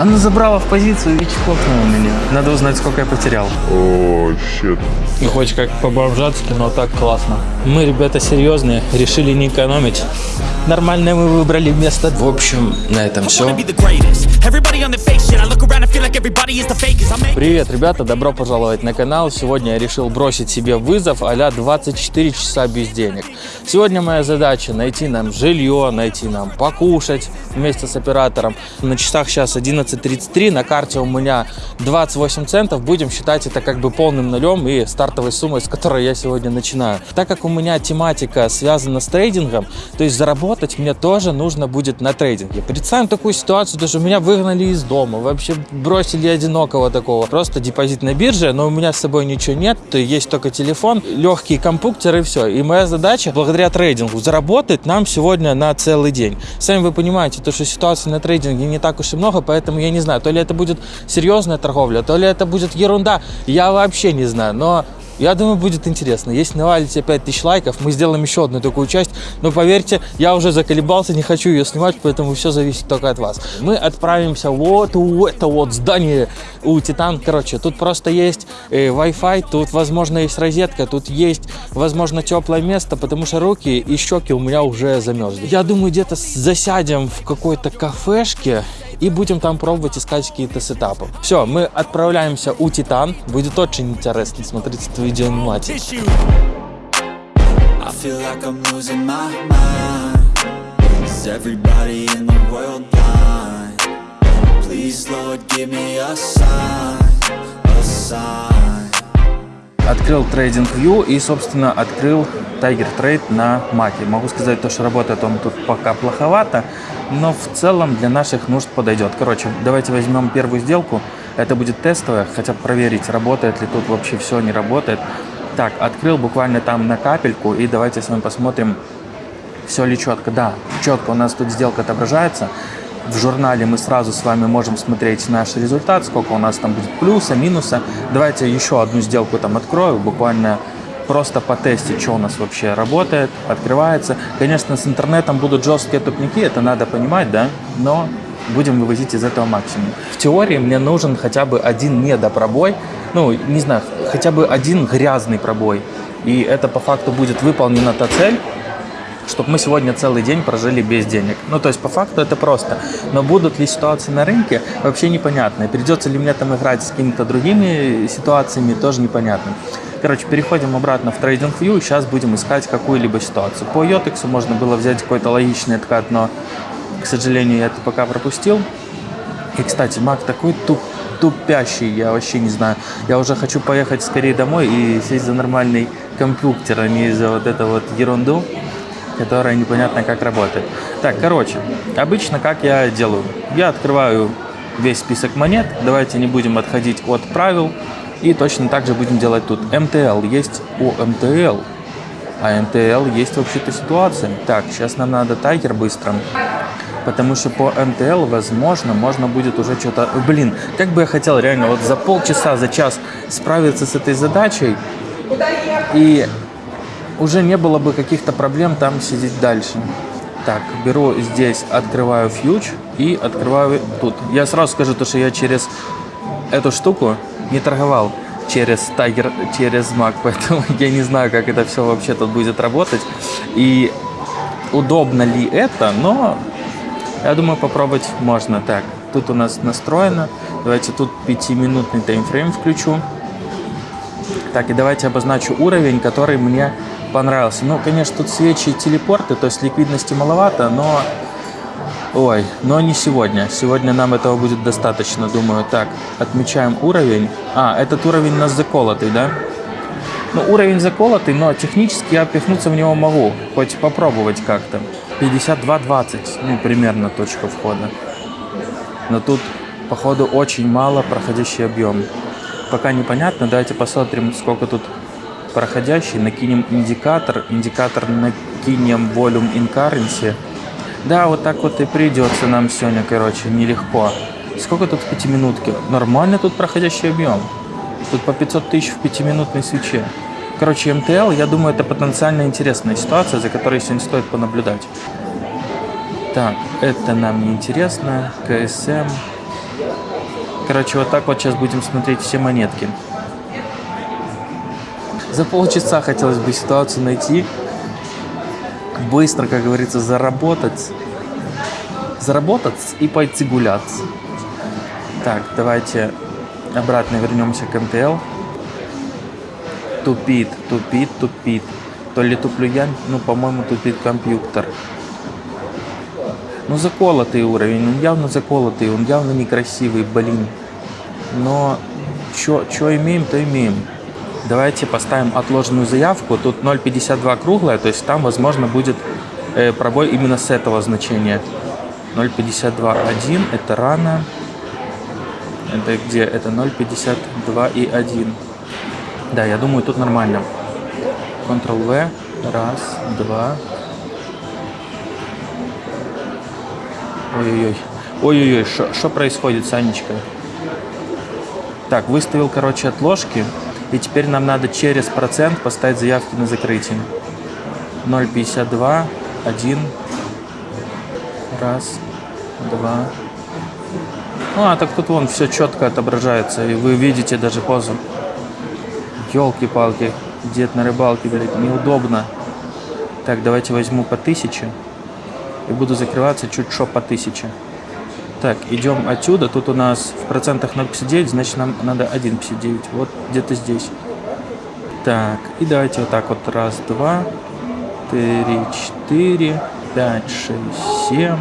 Она забрала в позицию и чпокнула меня. Надо узнать, сколько я потерял. О, щит. Не хочешь как по-бомжатски, но так классно. Мы, ребята, серьезные, решили не экономить. Нормальное мы выбрали место. В общем, на этом все. Привет, ребята, добро пожаловать на канал. Сегодня я решил бросить себе вызов а 24 часа без денег. Сегодня моя задача найти нам жилье, найти нам покушать вместе с оператором. На часах сейчас 11.33, на карте у меня 28 центов. Будем считать это как бы полным нулем и стартовой суммой, с которой я сегодня начинаю. Так как у меня тематика связана с трейдингом, то есть заработать мне тоже нужно будет на трейдинге. Представим такую ситуацию, даже меня выгнали из дома, вообще бросили одинокого такого. Просто депозит на бирже, но у меня с собой ничего нет, то есть только телефон, легкий компьютер и все. И моя задача, благодаря трейдингу, заработать нам сегодня на целый день. Сами вы понимаете, то, что ситуаций на трейдинге не так уж и много, поэтому я не знаю, то ли это будет серьезная торговля, то ли это будет ерунда, я вообще не знаю, но я думаю, будет интересно. Если навалите 5000 лайков, мы сделаем еще одну такую часть. Но поверьте, я уже заколебался, не хочу ее снимать, поэтому все зависит только от вас. Мы отправимся вот у это вот здание у Титан. Короче, тут просто есть э, Wi-Fi, тут, возможно, есть розетка, тут есть, возможно, теплое место, потому что руки и щеки у меня уже замерзли. Я думаю, где-то засядем в какой-то кафешке и будем там пробовать искать какие-то сетапы. Все, мы отправляемся у Титан. Будет очень интересно смотреть это видео внимательно. tissue. I feel like I'm losing my mind. Is everybody in the world blind? Please, Lord, give me a sign, a sign. Открыл TradingView и, собственно, открыл Tiger Trade на Маке. Могу сказать, то, что работает он тут пока плоховато, но в целом для наших нужд подойдет. Короче, давайте возьмем первую сделку. Это будет тестовая, хотя проверить, работает ли тут вообще все, не работает. Так, открыл буквально там на капельку, и давайте с вами посмотрим, все ли четко. Да, четко у нас тут сделка отображается. В журнале мы сразу с вами можем смотреть наш результат, сколько у нас там будет плюса, минуса. Давайте еще одну сделку там открою, буквально просто потестить, что у нас вообще работает, открывается. Конечно, с интернетом будут жесткие тупники, это надо понимать, да, но будем вывозить из этого максимум. В теории мне нужен хотя бы один недопробой, ну, не знаю, хотя бы один грязный пробой. И это по факту будет выполнена та цель, чтобы мы сегодня целый день прожили без денег. Ну, то есть, по факту это просто. Но будут ли ситуации на рынке, вообще непонятно. Придется ли мне там играть с какими-то другими ситуациями, тоже непонятно. Короче, переходим обратно в TradingView, сейчас будем искать какую-либо ситуацию. По Йотексу можно было взять какой-то логичный откат, но, к сожалению, я это пока пропустил. И, кстати, Мак такой туп, тупящий, я вообще не знаю. Я уже хочу поехать скорее домой и сесть за нормальный компьютер, а не за вот эту вот ерунду которая непонятно как работает. Так, короче, обычно как я делаю? Я открываю весь список монет, давайте не будем отходить от правил, и точно так же будем делать тут. МТЛ есть у МТЛ, а МТЛ есть вообще-то ситуация. Так, сейчас нам надо тайгер быстро, потому что по МТЛ, возможно, можно будет уже что-то... Блин, как бы я хотел реально вот за полчаса, за час справиться с этой задачей, и уже не было бы каких-то проблем там сидеть дальше. Так, беру здесь, открываю фьюч и открываю тут. Я сразу скажу, то, что я через эту штуку не торговал через Tiger, через Mac, поэтому я не знаю, как это все вообще тут будет работать. И удобно ли это, но я думаю, попробовать можно. Так, тут у нас настроено. Давайте тут 5-минутный таймфрейм включу. Так, и давайте обозначу уровень, который мне понравился. Ну, конечно, тут свечи и телепорты, то есть ликвидности маловато, но... Ой, но не сегодня. Сегодня нам этого будет достаточно, думаю. Так, отмечаем уровень. А, этот уровень у нас заколотый, да? Ну, уровень заколотый, но технически я пихнуться в него могу. Хоть попробовать как-то. 52.20, ну, примерно точка входа. Но тут, походу, очень мало проходящий объем. Пока непонятно, давайте посмотрим, сколько тут проходящий, накинем индикатор, индикатор накинем volume in currency. Да, вот так вот и придется нам сегодня, короче, нелегко. Сколько тут в пятиминутке? Нормально тут проходящий объем. Тут по 500 тысяч в пятиминутной свече. Короче, МТЛ, я думаю, это потенциально интересная ситуация, за которой сегодня стоит понаблюдать. Так, это нам не интересно. КСМ. Короче, вот так вот сейчас будем смотреть все монетки. За полчаса хотелось бы ситуацию найти. Быстро, как говорится, заработать. Заработать и пойти гулять. Так, давайте обратно вернемся к МТЛ. Тупит, тупит, тупит. То ли туплю я, ну, по-моему, тупит компьютер. Ну, заколотый уровень, он явно заколотый, он явно некрасивый, блин. Но что имеем, то имеем. Давайте поставим отложенную заявку. Тут 0.52 круглая, то есть там, возможно, будет э, пробой именно с этого значения. 0.52.1 это рано. Это где? Это 0.52 и 1. Да, я думаю, тут нормально. Ctrl-V. Раз, два. Ой-ой-ой. Ой-ой-ой, что происходит, Санечка? Так, выставил, короче, отложки. И теперь нам надо через процент поставить заявки на закрытие. 0,52, 1, раз, два. А, так тут вон все четко отображается, и вы видите даже позу. Елки-палки, дед на рыбалке, блядь, неудобно. Так, давайте возьму по 1000 и буду закрываться чуть что по 1000. Так, идем отсюда. Тут у нас в процентах 0,59, значит нам надо 1,59. Вот где-то здесь. Так, и давайте вот так вот. Раз, два, три, четыре, пять, шесть, семь.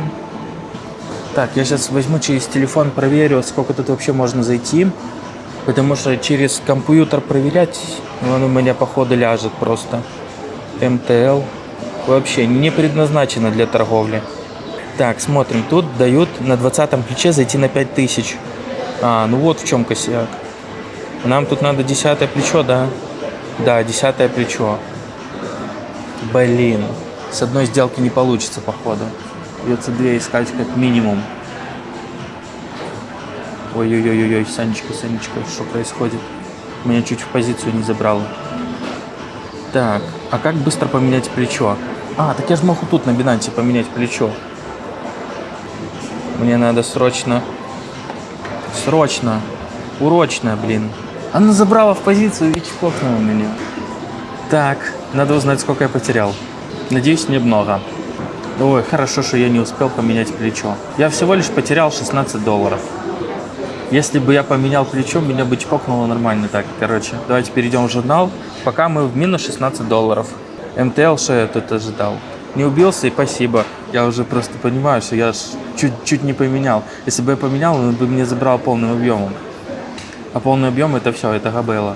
Так, я сейчас возьму через телефон, проверю, сколько тут вообще можно зайти. Потому что через компьютер проверять, он у меня походу ляжет просто. МТЛ. Вообще не предназначено для торговли. Так, смотрим. Тут дают на 20 плече зайти на 5000. А, ну вот в чем косяк. Нам тут надо 10 плечо, да? Да, 10 плечо. Блин. С одной сделки не получится, походу. Придется две искать как минимум. Ой-ой-ой-ой, Санечка, Санечка, что происходит? Меня чуть в позицию не забрало. Так, а как быстро поменять плечо? А, так я же могу тут на Binance поменять плечо. Мне надо срочно... Срочно. Урочно, блин. Она забрала в позицию и чпокнула меня. Так, надо узнать, сколько я потерял. Надеюсь, немного. Ой, хорошо, что я не успел поменять плечо. Я всего лишь потерял 16 долларов. Если бы я поменял плечо, меня бы чпокнуло нормально. Так, короче, давайте перейдем в журнал. Пока мы в минус 16 долларов. МТЛ, что я тут ожидал? Не убился и спасибо. Я уже просто понимаю, что я чуть-чуть не поменял. Если бы я поменял, он бы мне забрал полным объемом. А полный объем это все, это габела.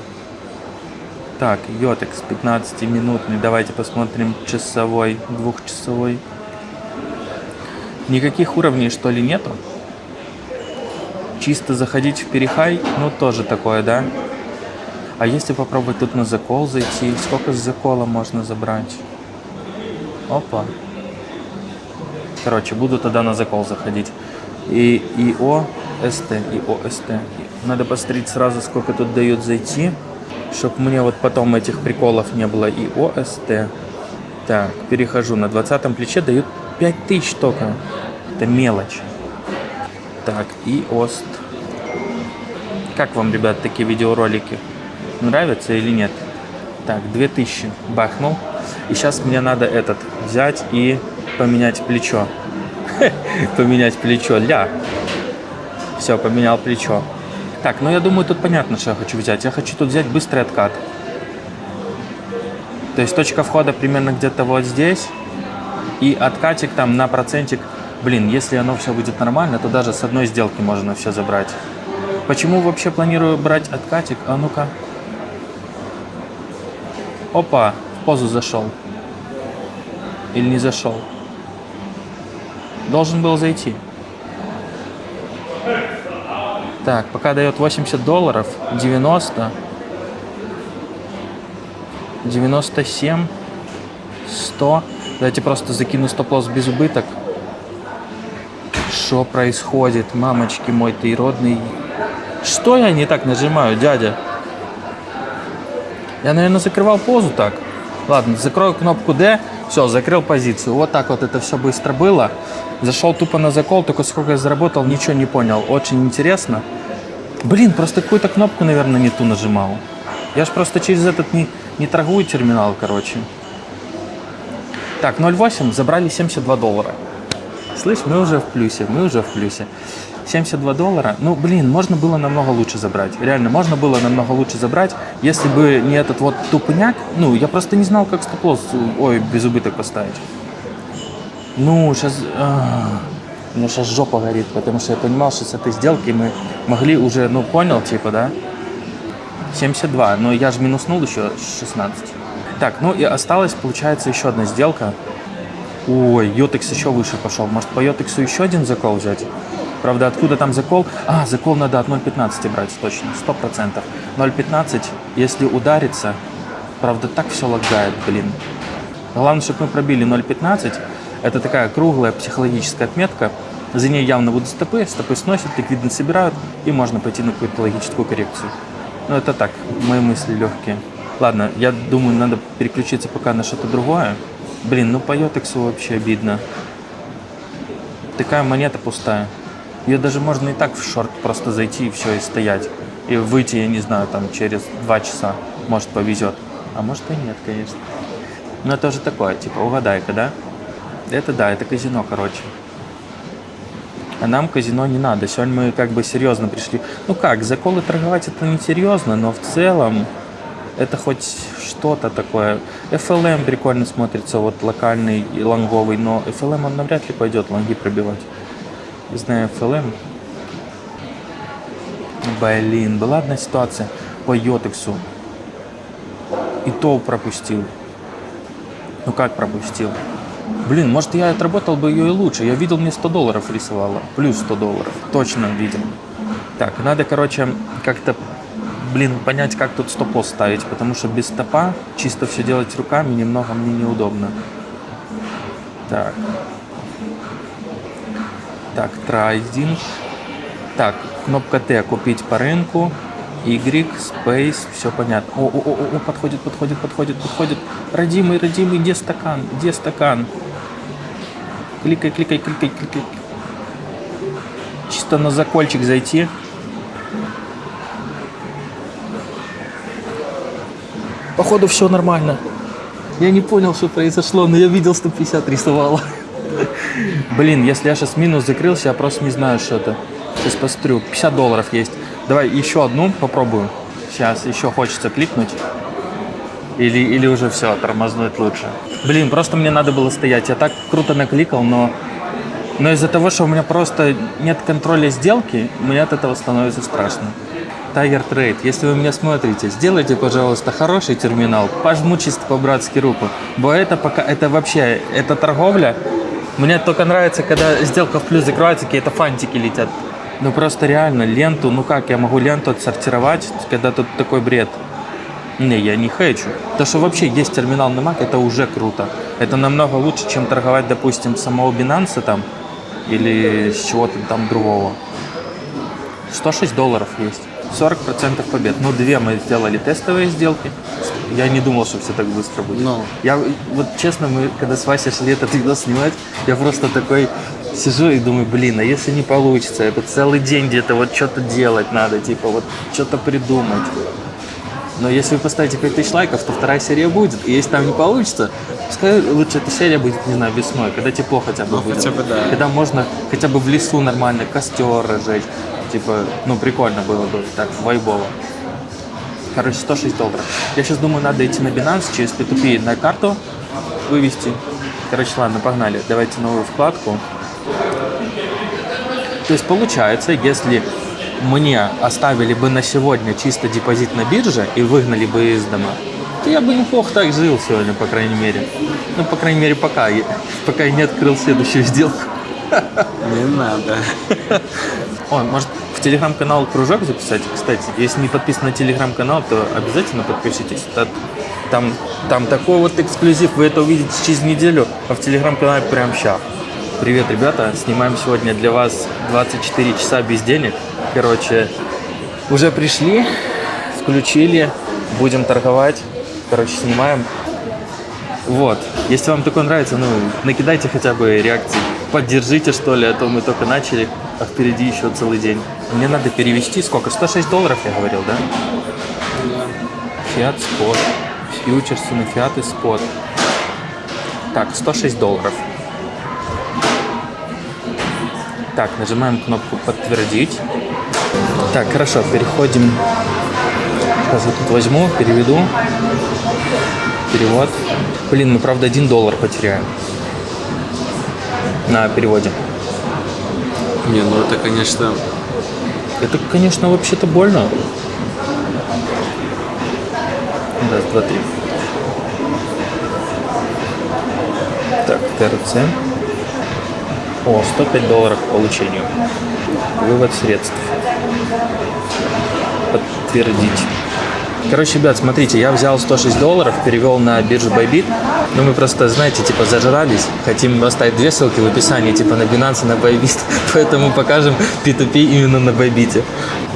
Так, Йотекс 15-минутный. Давайте посмотрим часовой, двухчасовой. Никаких уровней что ли нету? Чисто заходить в перехай, ну тоже такое, да? А если попробовать тут на закол зайти, сколько с закола можно забрать? Опа. Короче, буду тогда на закол заходить. И ИО, СТ, ИО, СТ. Надо посмотреть сразу, сколько тут дают зайти, чтобы мне вот потом этих приколов не было. ИО, СТ. Так, перехожу. На 20 плече дают 5000 только. Это мелочь. Так, и ОСТ. Как вам, ребят, такие видеоролики? Нравятся или нет? Так, 2000 бахнул. И сейчас мне надо этот взять и поменять плечо. поменять плечо. Ля. Все, поменял плечо. Так, ну я думаю, тут понятно, что я хочу взять. Я хочу тут взять быстрый откат. То есть точка входа примерно где-то вот здесь. И откатик там на процентик. Блин, если оно все будет нормально, то даже с одной сделки можно все забрать. Почему вообще планирую брать откатик? А ну-ка. Опа, в позу зашел. Или не зашел? Должен был зайти. Так, пока дает 80 долларов, 90, 97, 100. Давайте просто закину стоп-лосс без убыток. Что происходит, мамочки мой ты родный? Что я не так нажимаю, дядя? Я, наверное, закрывал позу так. Ладно, закрою кнопку D. Все, закрыл позицию. Вот так вот это все быстро было. Зашел тупо на закол, только сколько я заработал, ничего не понял. Очень интересно. Блин, просто какую-то кнопку, наверное, не ту нажимал. Я ж просто через этот не, не торгую терминал, короче. Так, 0,8 забрали 72 доллара. Слышь, мы уже в плюсе, мы уже в плюсе. 72 доллара. Ну, блин, можно было намного лучше забрать. Реально, можно было намного лучше забрать, если бы не этот вот тупняк. Ну, я просто не знал, как стоп-лосс, ой, без убыток поставить. Ну, сейчас... У меня сейчас жопа горит, потому что я понимал, что с этой сделки мы могли уже, ну, понял, типа, да? 72, но я же минуснул еще 16. Так, ну и осталась, получается, еще одна сделка. Ой, Йотекс еще выше пошел. Может, по Йотексу еще один закол взять? Правда, откуда там закол? А, закол надо от 0.15 брать, точно, 100%. 0.15, если ударится, правда, так все лагает, блин. Главное, чтобы мы пробили 0.15. Это такая круглая психологическая отметка. За ней явно будут стопы, стопы сносят, ликвидность собирают, и можно пойти на какую-то логическую коррекцию. Ну, это так, мои мысли легкие. Ладно, я думаю, надо переключиться пока на что-то другое. Блин, ну по Йотексу вообще обидно. Такая монета пустая. Ее даже можно и так в шорт просто зайти и все, и стоять. И выйти, я не знаю, там через два часа. Может, повезет. А может и нет, конечно. Но это уже такое, типа, угадай-ка, да? Это да, это казино, короче. А нам казино не надо. Сегодня мы как бы серьезно пришли. Ну как, заколы торговать это не серьезно, но в целом это хоть что-то такое. FLM прикольно смотрится, вот локальный и лонговый, но FLM он навряд ли пойдет лонги пробивать. Не знаю, FLM. Блин, была одна ситуация по Йотексу. И то пропустил. Ну как пропустил? Блин, может я отработал бы ее и лучше. Я видел, мне 100 долларов рисовала. Плюс 100 долларов. Точно видел. Так, надо, короче, как-то, блин, понять, как тут стоп ставить. Потому что без стопа чисто все делать руками немного мне неудобно. Так. Так, трайдинг. Так, кнопка Т купить по рынку. Y, Space, все понятно. О, о, о, о, подходит, подходит, подходит, подходит. Родимый, родимый, где стакан? Где стакан? Кликай, кликай, кликай, кликай. Чисто на закольчик зайти. Походу все нормально. Я не понял, что произошло, но я видел 150 рисовала. Блин, если я сейчас минус закрылся, я просто не знаю, что это. Сейчас посмотрю. 50 долларов есть. Давай еще одну попробую. Сейчас еще хочется кликнуть. Или, или уже все, тормознуть лучше. Блин, просто мне надо было стоять. Я так круто накликал, но, но из-за того, что у меня просто нет контроля сделки, мне от этого становится страшно. Tiger Trade, если вы меня смотрите, сделайте, пожалуйста, хороший терминал, пожму чисто по-братски руку. Бо это пока, это вообще, это торговля. Мне только нравится, когда сделка в плюс закрывается, какие-то фантики летят. Ну просто реально, ленту, ну как я могу ленту отсортировать, когда тут такой бред? Не, я не хочу. То, что вообще есть терминал на Mac, это уже круто. Это намного лучше, чем торговать, допустим, самого Binance там или с чего-то там другого. 106 долларов есть. 40% побед. Ну, две мы сделали тестовые сделки. Я не думал, что все так быстро будет. Ну. Я, вот честно, мы когда с Васей шли этот видос снимать, я просто такой сижу и думаю, блин, а если не получится, это целый день где-то вот что-то делать надо, типа вот что-то придумать. Но если вы поставите 5000 лайков, то вторая серия будет. И если там не получится, пускай лучше эта серия будет, не знаю, весной, когда тепло хотя бы Ну, будет. хотя бы да. Когда можно хотя бы в лесу нормально костер разжечь. Типа, ну прикольно было бы, так, вайбово. Короче, 106 долларов. Я сейчас думаю, надо идти на Binance через P2P на карту вывести. Короче, ладно, погнали. Давайте новую вкладку. То есть получается, если мне оставили бы на сегодня чисто депозит на бирже и выгнали бы из дома, то я бы неплохо так жил сегодня, по крайней мере. Ну, по крайней мере, пока, я- пока я не открыл следующую сделку. Не надо. О, может в телеграм-канал кружок записать? Кстати, если не подписаны на телеграм-канал, то обязательно подпишитесь. Та- Там, там такой вот эксклюзив, вы это увидите через неделю, а в телеграм-канале прям сейчас. Привет, ребята, снимаем сегодня для вас 24 часа без денег. Короче, уже пришли, включили, будем торговать. Короче, снимаем. Вот. Если вам такое нравится, ну, накидайте хотя бы реакции. Поддержите, что ли, а то мы только начали, а впереди еще целый день. Мне надо перевести сколько? 106 долларов, я говорил, да? Фиат спот. Фьючерсы на фиат и спот. Так, 106 долларов. Так, нажимаем кнопку «Подтвердить». Так, хорошо, переходим. Сейчас я тут возьму, переведу. Перевод. Блин, мы, правда, 1 доллар потеряем на переводе. Не, ну это, конечно, Это, конечно, вообще-то больно. Раз, два, три. Так, ТРЦ. О, 105 долларов по получению. Вывод средств. Подтвердить. Короче, ребят, смотрите, я взял 106 долларов, перевел на биржу Bybit. Ну, мы просто, знаете, типа зажрались. Хотим оставить две ссылки в описании, типа на Binance на Bybit. Поэтому покажем P2P именно на Bybit.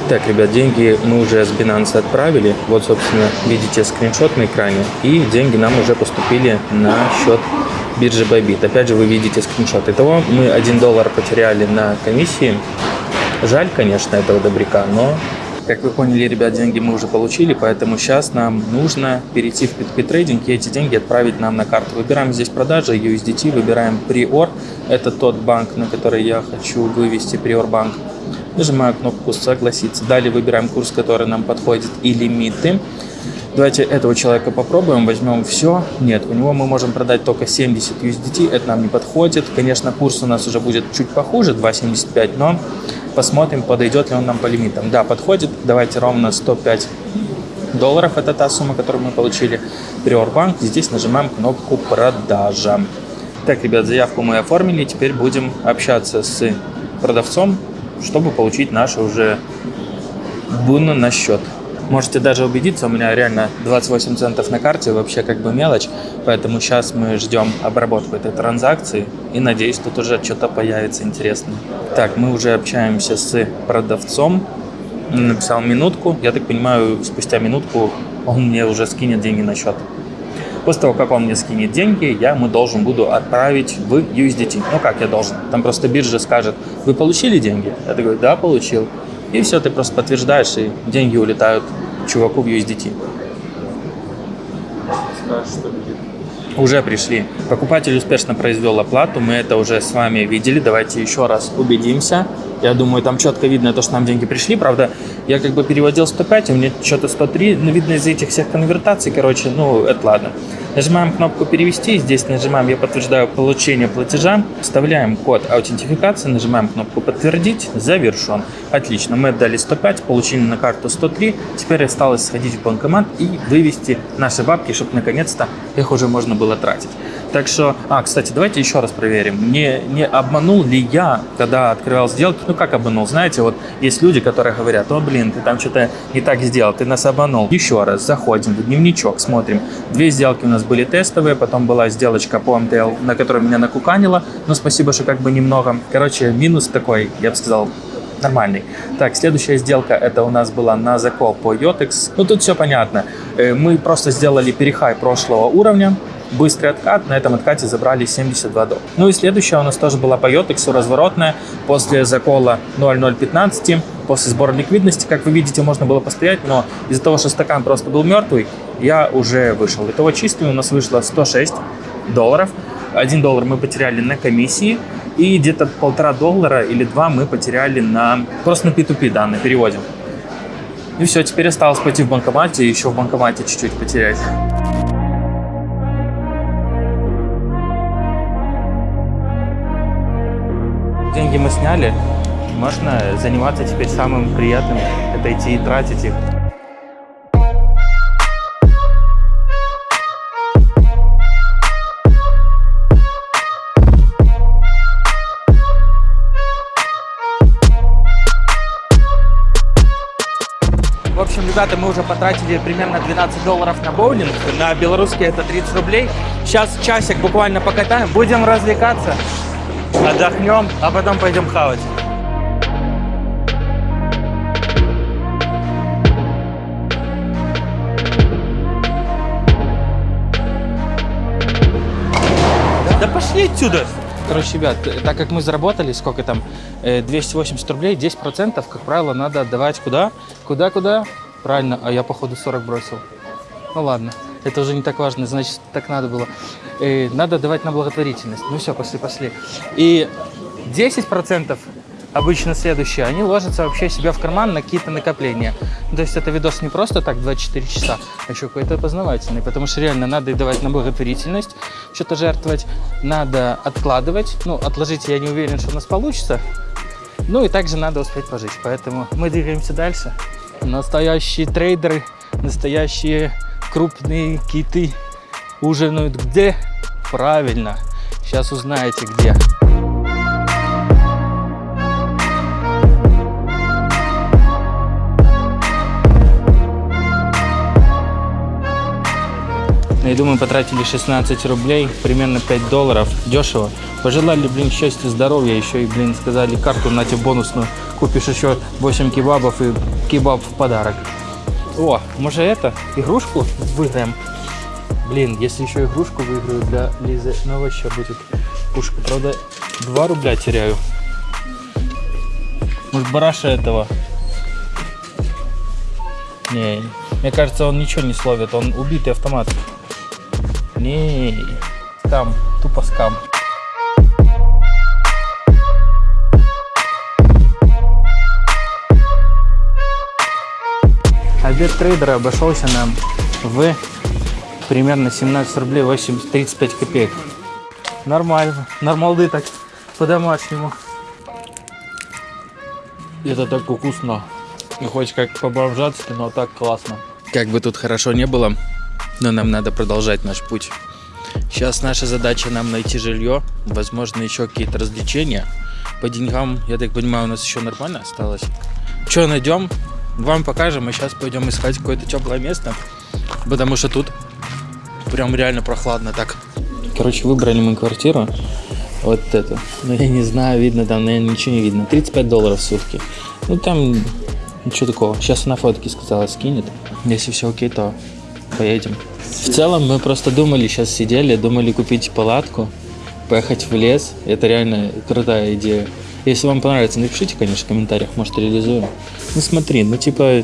Так, ребят, деньги мы уже с Binance отправили. Вот, собственно, видите скриншот на экране. И деньги нам уже поступили на счет биржи Bybit. Опять же, вы видите скриншот. Итого мы 1 доллар потеряли на комиссии. Жаль, конечно, этого добряка, но как вы поняли, ребят, деньги мы уже получили, поэтому сейчас нам нужно перейти в P2P трейдинг и эти деньги отправить нам на карту. Выбираем здесь продажи, USDT, выбираем Prior. Это тот банк, на который я хочу вывести Prior банк. Нажимаю кнопку «Согласиться». Далее выбираем курс, который нам подходит и лимиты. Давайте этого человека попробуем, возьмем все. Нет, у него мы можем продать только 70 USDT, это нам не подходит. Конечно, курс у нас уже будет чуть похуже, 2.75, но посмотрим, подойдет ли он нам по лимитам. Да, подходит. Давайте ровно 105 долларов, это та сумма, которую мы получили. Bank, здесь нажимаем кнопку «Продажа». Так, ребят, заявку мы оформили, теперь будем общаться с продавцом, чтобы получить наши уже бонус на счет. Можете даже убедиться, у меня реально 28 центов на карте, вообще как бы мелочь, поэтому сейчас мы ждем обработку этой транзакции и надеюсь, тут уже что-то появится интересное. Так, мы уже общаемся с продавцом, написал минутку, я так понимаю, спустя минутку он мне уже скинет деньги на счет. После того, как он мне скинет деньги, я ему должен буду отправить в USDT. Ну как я должен? Там просто биржа скажет, вы получили деньги? Я такой, да, получил. И все, ты просто подтверждаешь, и деньги улетают чуваку в USDT. скажешь. Уже пришли. Покупатель успешно произвел оплату, мы это уже с вами видели. Давайте еще раз убедимся. Я думаю, там четко видно то, что нам деньги пришли. Правда, я как бы переводил 105, у меня что-то 103. Но видно из этих всех конвертаций, короче, ну, это ладно. Нажимаем кнопку «Перевести», здесь нажимаем «Я подтверждаю получение платежа», вставляем код аутентификации, нажимаем кнопку «Подтвердить», «Завершен». Отлично, мы отдали 105, получили на карту 103, теперь осталось сходить в банкомат и вывести наши бабки, чтобы наконец-то их уже можно было тратить. Так что, а, кстати, давайте еще раз проверим, не, не обманул ли я, когда открывал сделки, ну как обманул, знаете, вот есть люди, которые говорят, о, блин, ты там что-то не так сделал, ты нас обманул. Еще раз, заходим в дневничок, смотрим, две сделки у нас были тестовые, потом была сделочка по МТЛ, на которой меня накуканило, но спасибо, что как бы немного. Короче, минус такой, я бы сказал, нормальный. Так, следующая сделка, это у нас была на закол по Yotex. Ну, тут все понятно. Э, Мы просто сделали перехай прошлого уровня, быстрый откат, на этом откате забрали 72 доллара. Ну и следующая у нас тоже была по Yotex, разворотная, после закола 0.015, после сбора ликвидности, как вы видите, можно было постоять, но из-за того, что стакан просто был мертвый, я уже вышел. Итого чистую у нас вышло 106 долларов. 1 доллар мы потеряли на комиссии, и где-то полтора доллара или два мы потеряли на просто на P2P, да, на. И все, теперь осталось пойти в банкомате и еще в банкомате чуть-чуть потерять. Деньги мы сняли, можно заниматься теперь самым приятным, это идти и тратить их. В общем, ребята, мы уже потратили примерно 12 долларов на боулинг. На белорусские это 30 рублей. Сейчас часик буквально покатаем, будем развлекаться, отдохнем, а потом пойдем хавать. Пошли отсюда! Короче, ребят, э, так как мы заработали, сколько там, э, 280 рублей, 10%, как правило, надо отдавать куда? Куда-куда? Правильно, а я, походу, 40 бросил. Ну ладно, это уже не так важно, значит, так надо было. Э, надо давать на благотворительность. Ну все, пошли, пошли. И 10% обычно следующие, они ложатся вообще себе в карман на какие-то накопления. То есть это видос не просто так 24 часа, а еще какой-то познавательный, потому что реально надо и давать на благотворительность, что-то жертвовать, надо откладывать. Ну, отложить я не уверен, что у нас получится. Ну и также надо успеть пожить. Поэтому мы двигаемся дальше. Настоящие трейдеры, настоящие крупные киты ужинают где? Правильно. Сейчас узнаете где. Я думаю, потратили 16 рублей, примерно 5 долларов. Дешево. Пожелали, блин, счастья, здоровья. Еще и, блин, сказали, карту на тебе бонусную. Купишь еще 8 кебабов и кебаб в подарок. О, может это? Игрушку выиграем? Блин, если еще игрушку выиграю для Лизы, ну вообще будет пушка. Правда, 2 рубля теряю. Может, бараша этого? Не, мне кажется, он ничего не словит. Он убитый автомат. Не, скам, тупо скам. Обед трейдера обошелся нам в примерно 17 рублей 8, 35 копеек. Нормально. Нормалды так по-домашнему. Это так вкусно. Не хочешь как побомжаться, но так классно. Как бы тут хорошо не было, но нам надо продолжать наш путь. Сейчас наша задача нам найти жилье, возможно, еще какие-то развлечения. По деньгам, я так понимаю, у нас еще нормально осталось. Что найдем, вам покажем, и сейчас пойдем искать какое-то теплое место, потому что тут прям реально прохладно так. Короче, выбрали мы квартиру, вот эту. Но я не знаю, видно там, наверное, ничего не видно. 35 долларов в сутки. Ну там ничего такого. Сейчас она фотки сказала, скинет. Если все окей, то поедем. В целом мы просто думали, сейчас сидели, думали купить палатку, поехать в лес. Это реально крутая идея. Если вам понравится, напишите, конечно, в комментариях, может реализуем. Ну смотри, ну типа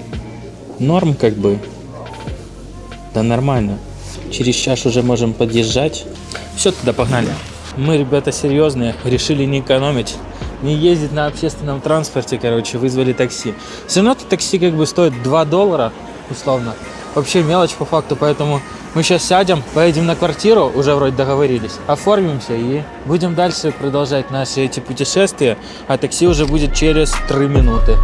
норм как бы. Да нормально. Через час уже можем подъезжать. Все, тогда погнали. Мы, ребята, серьезные, решили не экономить, не ездить на общественном транспорте, короче, вызвали такси. Все равно это такси как бы стоит 2 доллара, условно. Вообще мелочь по факту, поэтому мы сейчас сядем, поедем на квартиру, уже вроде договорились, оформимся и будем дальше продолжать наши эти путешествия, а такси уже будет через 3 минуты.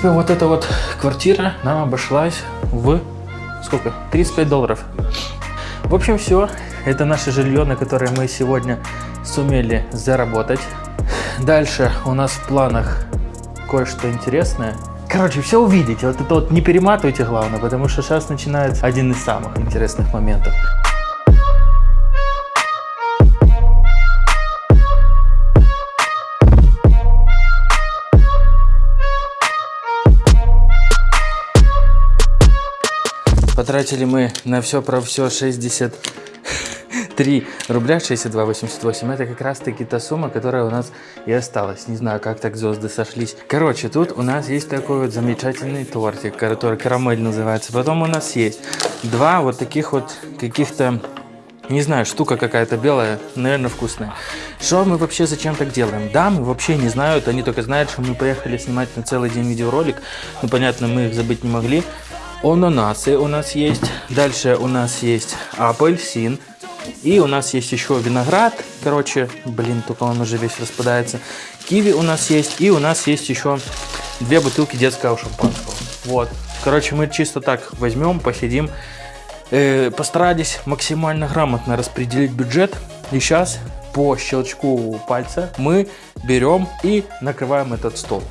Принципе, вот эта вот квартира нам обошлась в сколько? 35 долларов. В общем, все. Это наше жилье, на которое мы сегодня сумели заработать. Дальше у нас в планах кое-что интересное. Короче, все увидите. Вот это вот не перематывайте, главное, потому что сейчас начинается один из самых интересных моментов. Потратили мы на все про все 63 рубля 62,88. Это как раз таки та сумма, которая у нас и осталась. Не знаю, как так звезды сошлись. Короче, тут у нас есть такой вот замечательный тортик, который карамель называется. Потом у нас есть два вот таких вот каких-то не знаю, штука какая-то белая, наверное, вкусная. Что мы вообще зачем так делаем? Да, мы вообще не знают, они только знают, что мы поехали снимать на целый день видеоролик. Ну, понятно, мы их забыть не могли. Ананасы у нас есть. Дальше у нас есть апельсин. И у нас есть еще виноград. Короче, блин, только он уже весь распадается. Киви у нас есть. И у нас есть еще две бутылки детского шампанского. Вот. Короче, мы чисто так возьмем, посидим. Э, постарались максимально грамотно распределить бюджет. И сейчас по щелчку пальца мы берем и накрываем этот стол.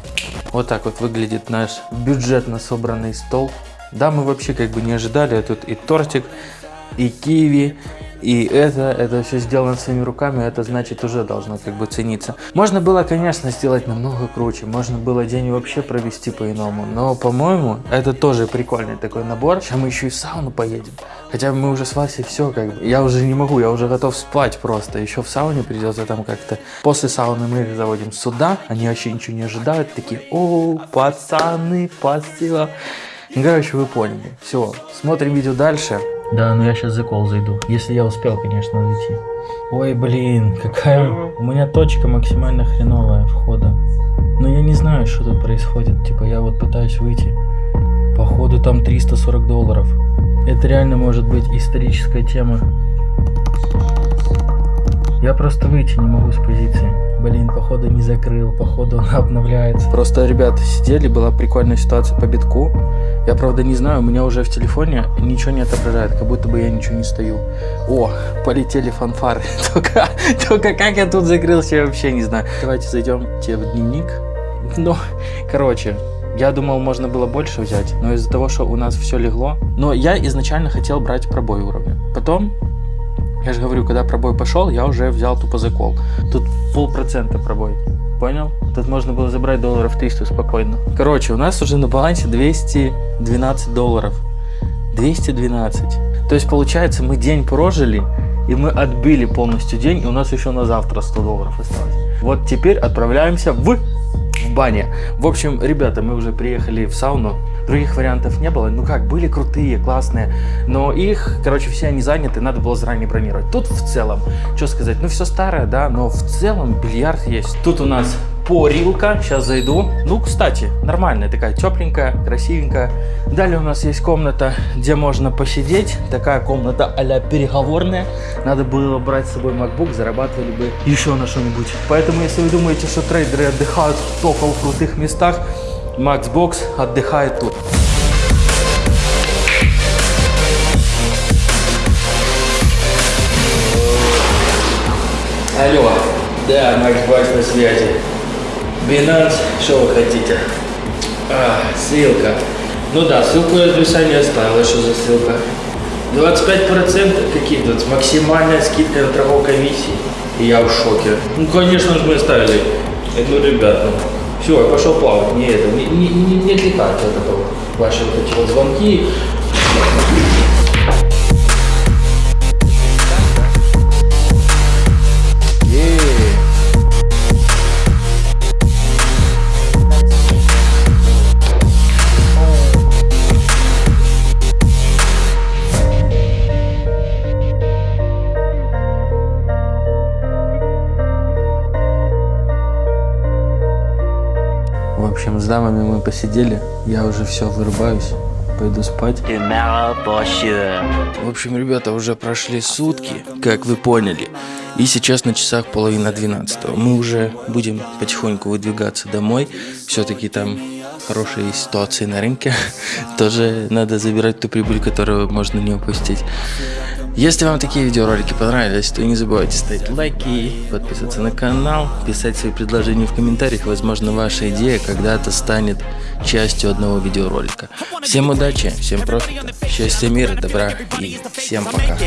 Вот так вот выглядит наш бюджетно собранный стол. Да, мы вообще как бы не ожидали. А Тут и тортик, и киви, и это, это все сделано своими руками, это значит уже должно как бы цениться. Можно было, конечно, сделать намного круче, можно было день вообще провести по-иному, но, по-моему, это тоже прикольный такой набор. Сейчас мы еще и в сауну поедем. Хотя мы уже с Васей все как бы, я уже не могу, я уже готов спать просто. Еще в сауне придется там как-то. После сауны мы заводим сюда, они вообще ничего не ожидают, такие, о, пацаны, спасибо. Ну, короче, вы поняли. Все, смотрим видео дальше. Да, ну я сейчас за кол зайду. Если я успел, конечно, зайти. Ой, блин, какая... У меня точка максимально хреновая входа. Но я не знаю, что тут происходит. Типа, я вот пытаюсь выйти. Походу, там 340 долларов. Это реально может быть историческая тема. Я просто выйти не могу с позиции. Блин, походу не закрыл, походу он обновляется. Просто ребята сидели, была прикольная ситуация по битку. Я правда не знаю, у меня уже в телефоне ничего не отображает, как будто бы я ничего не стою. О, полетели фанфары. Только, только как я тут закрылся, я вообще не знаю. Давайте зайдем тебе в дневник. Ну, короче, я думал, можно было больше взять, но из-за того, что у нас все легло. Но я изначально хотел брать пробой уровня. Потом я же говорю, когда пробой пошел, я уже взял тупо закол. Тут полпроцента пробой. Понял? Тут можно было забрать долларов 300 спокойно. Короче, у нас уже на балансе 212 долларов. 212. То есть, получается, мы день прожили, и мы отбили полностью день, и у нас еще на завтра 100 долларов осталось. Вот теперь отправляемся в, в бане. В общем, ребята, мы уже приехали в сауну. Других вариантов не было. Ну как, были крутые, классные. Но их, короче, все они заняты, надо было заранее бронировать. Тут в целом, что сказать, ну все старое, да, но в целом бильярд есть. Тут у нас порилка, сейчас зайду. Ну, кстати, нормальная такая, тепленькая, красивенькая. Далее у нас есть комната, где можно посидеть. Такая комната а переговорная. Надо было брать с собой MacBook, зарабатывали бы еще на что-нибудь. Поэтому, если вы думаете, что трейдеры отдыхают только в крутых местах, Maxbox отдыхает тут. Алло, да, Maxbox на связи. Binance, что вы хотите? А, ссылка. Ну да, ссылку я в описании оставил. Что за ссылка? 25% какие тут? Максимальная скидка на торговой комиссии. И я в шоке. Ну, конечно же, мы оставили. Ну, ребят, ну, все, я пошел плавать. Не это, не, не, не, не отвлекайте от этого. Ваши вот эти вот звонки. Дамами мы посидели. Я уже все вырубаюсь. Пойду спать. В общем, ребята, уже прошли сутки, как вы поняли. И сейчас на часах половина двенадцатого. Мы уже будем потихоньку выдвигаться домой. Все-таки там хорошие ситуации на рынке. Тоже надо забирать ту прибыль, которую можно не упустить. Если вам такие видеоролики понравились, то не забывайте ставить лайки, подписываться на канал, писать свои предложения в комментариях. Возможно, ваша идея когда-то станет частью одного видеоролика. Всем удачи, всем профита, счастья, мира, добра и всем пока.